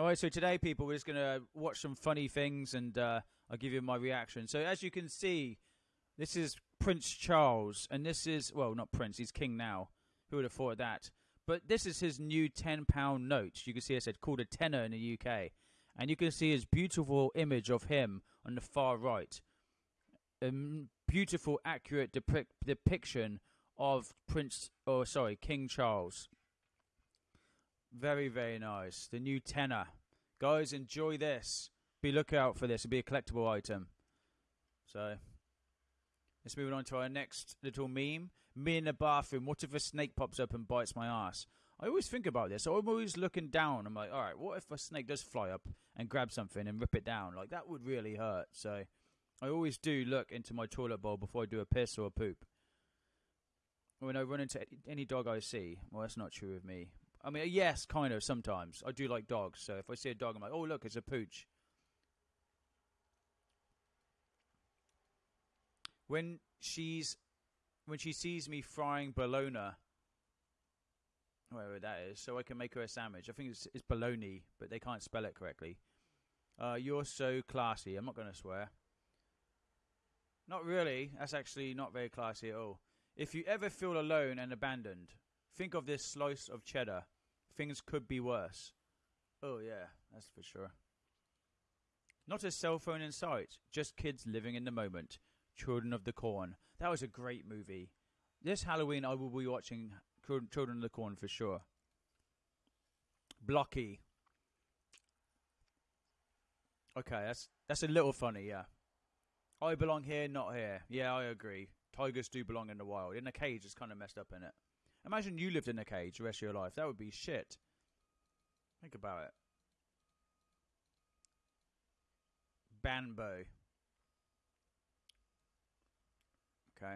All right, so today, people, we're just going to watch some funny things and uh, I'll give you my reaction. So, as you can see, this is Prince Charles, and this is, well, not Prince, he's king now. Who would have thought of that? But this is his new £10 note. You can see I said called a tenner in the UK. And you can see his beautiful image of him on the far right. A beautiful, accurate depic- depiction of Prince, oh, sorry, King Charles. Very, very nice. The new tenner. Guys, enjoy this. Be lookout for this. It'll be a collectible item. So, let's move on to our next little meme. Me in the bathroom. What if a snake pops up and bites my ass? I always think about this. I'm always looking down. I'm like, all right, what if a snake does fly up and grab something and rip it down? Like, that would really hurt. So, I always do look into my toilet bowl before I do a piss or a poop. When I run into any dog I see, well, that's not true of me. I mean, yes, kind of, sometimes. I do like dogs, so if I see a dog, I'm like, oh, look, it's a pooch. When she's when she sees me frying bologna, whatever that is, so I can make her a sandwich. I think it's, it's bologna, but they can't spell it correctly. Uh, you're so classy. I'm not going to swear. Not really. That's actually not very classy at all. If you ever feel alone and abandoned, think of this slice of cheddar. Things could be worse. Oh, yeah, that's for sure. Not a cell phone in sight, just kids living in the moment. Children of the Corn. That was a great movie. This Halloween, I will be watching Children of the Corn for sure. Blocky. Okay, that's that's a little funny, yeah. I belong here, not here. Yeah, I agree. Tigers do belong in the wild. In a cage, it's kind of messed up in it. Imagine you lived in a cage the rest of your life. That would be shit. Think about it. Banbo. Okay.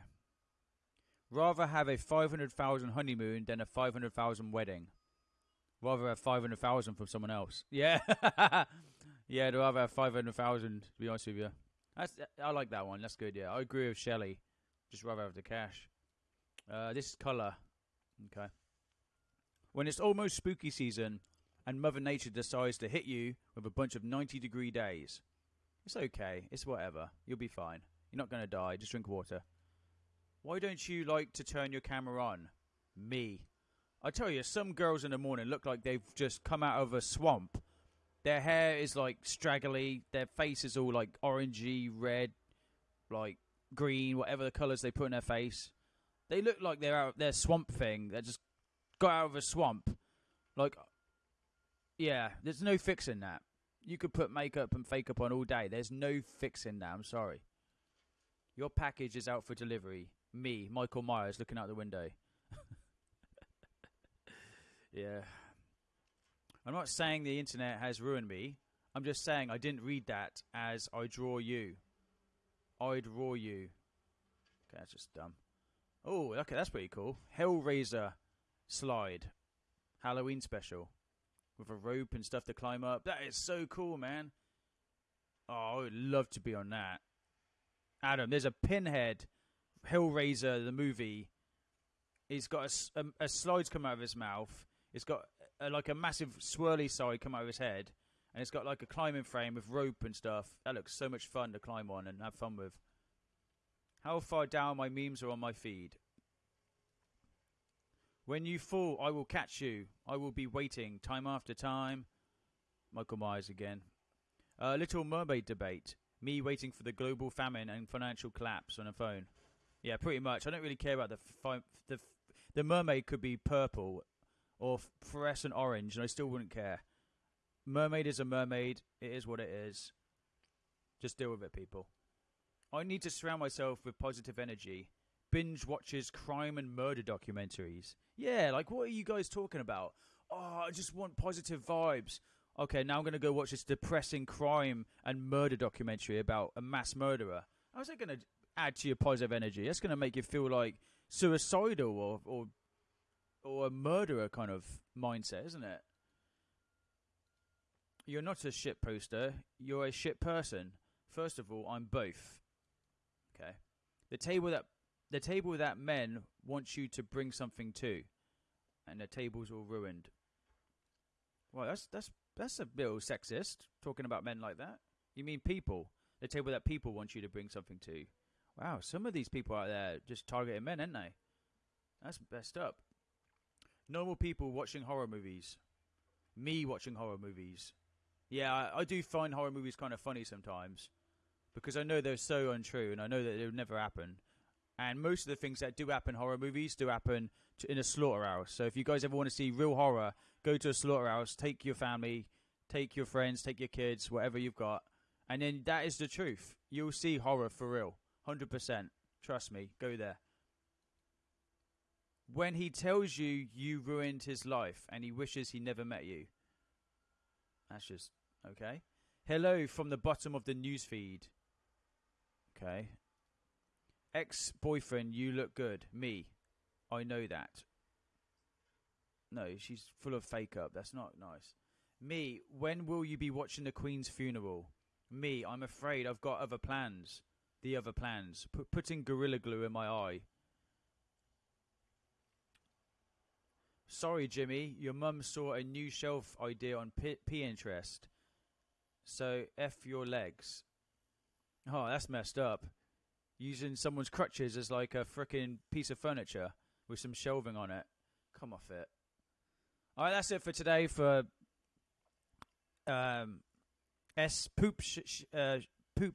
Rather have a 500,000 honeymoon than a 500,000 wedding. Rather have 500,000 from someone else. Yeah. yeah, I'd rather have 500,000, to be honest with you. That's, I like that one. That's good, yeah. I agree with Shelley. Just rather have the cash. Uh, this is colour. Okay. When it's almost spooky season and Mother Nature decides to hit you with a bunch of 90 degree days, it's okay. It's whatever. You'll be fine. You're not going to die. Just drink water. Why don't you like to turn your camera on? Me. I tell you, some girls in the morning look like they've just come out of a swamp. Their hair is like straggly. Their face is all like orangey, red, like green, whatever the colours they put in their face. They look like they're out their swamp thing. They just got out of a swamp. Like, yeah, there's no fixing that. You could put makeup and fake up on all day. There's no fixing that. I'm sorry. Your package is out for delivery. Me, Michael Myers, looking out the window. yeah. I'm not saying the internet has ruined me. I'm just saying I didn't read that as I draw you. I'd draw you. Okay, that's just dumb. Oh, okay, that's pretty cool. Hellraiser slide. Halloween special. With a rope and stuff to climb up. That is so cool, man. Oh, I would love to be on that. Adam, there's a pinhead Hellraiser, the movie. He's got a, a, um, a slides come out of his mouth. It's got a, like a massive swirly side come out of his head. And it's got like a climbing frame with rope and stuff. That looks so much fun to climb on and have fun with. How far down my memes are on my feed? When you fall, I will catch you. I will be waiting time after time. Michael Myers again. Uh, Little Mermaid debate. Me waiting for the global famine and financial collapse on a phone. Yeah, pretty much. I don't really care about the fi- the the mermaid could be purple or fluorescent orange, and I still wouldn't care. Mermaid is a mermaid. It is what it is. Just deal with it, people. I need to surround myself with positive energy. Binge watches crime and murder documentaries. Yeah, like what are you guys talking about? Oh, I just want positive vibes. Okay, now I'm going to go watch this depressing crime and murder documentary about a mass murderer. How's that going to add to your positive energy? That's going to make you feel like suicidal or or or a murderer kind of mindset, isn't it? You're not a shit poster. You're a shit person. First of all, I'm both. Okay. The table that the table that men want you to bring something to, and the table's all ruined. Well, that's that's That's a little sexist, talking about men like that. You mean people? The table that people want you to bring something to. Wow, some of these people out there just targeting men, aren't they? That's messed up. Normal people watching horror movies. Me watching horror movies. Yeah, I, I do find horror movies kind of funny sometimes because I know they're so untrue and I know that it would never happen. And most of the things that do happen horror movies do happen to, in a slaughterhouse. So if you guys ever want to see real horror, go to a slaughterhouse, take your family, take your friends, take your kids, whatever you've got, and then that is the truth. You'll see horror for real, hundred percent. Trust me. Go there. When he tells you you ruined his life and he wishes he never met you, that's just okay. Hello from the bottom of the newsfeed. Okay. Ex boyfriend, you look good. Me. I know that. No, she's full of fake up. That's not nice. Me, when will you be watching the Queen's funeral? Me, I'm afraid I've got other plans. The other plans. P- putting Gorilla Glue in my eye. Sorry, Jimmy. Your mum saw a new shelf idea on P- Pinterest. So, F your legs. Oh, that's messed up. Using someone's crutches as like a freaking piece of furniture with some shelving on it. Come off it. All right, that's it for today for um, S poop sh- sh- uh, poop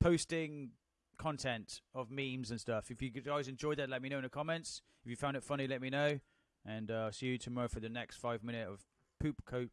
posting content of memes and stuff. If you guys enjoyed that, let me know in the comments. If you found it funny, let me know. And uh, see you tomorrow for the next five minute of poop coat.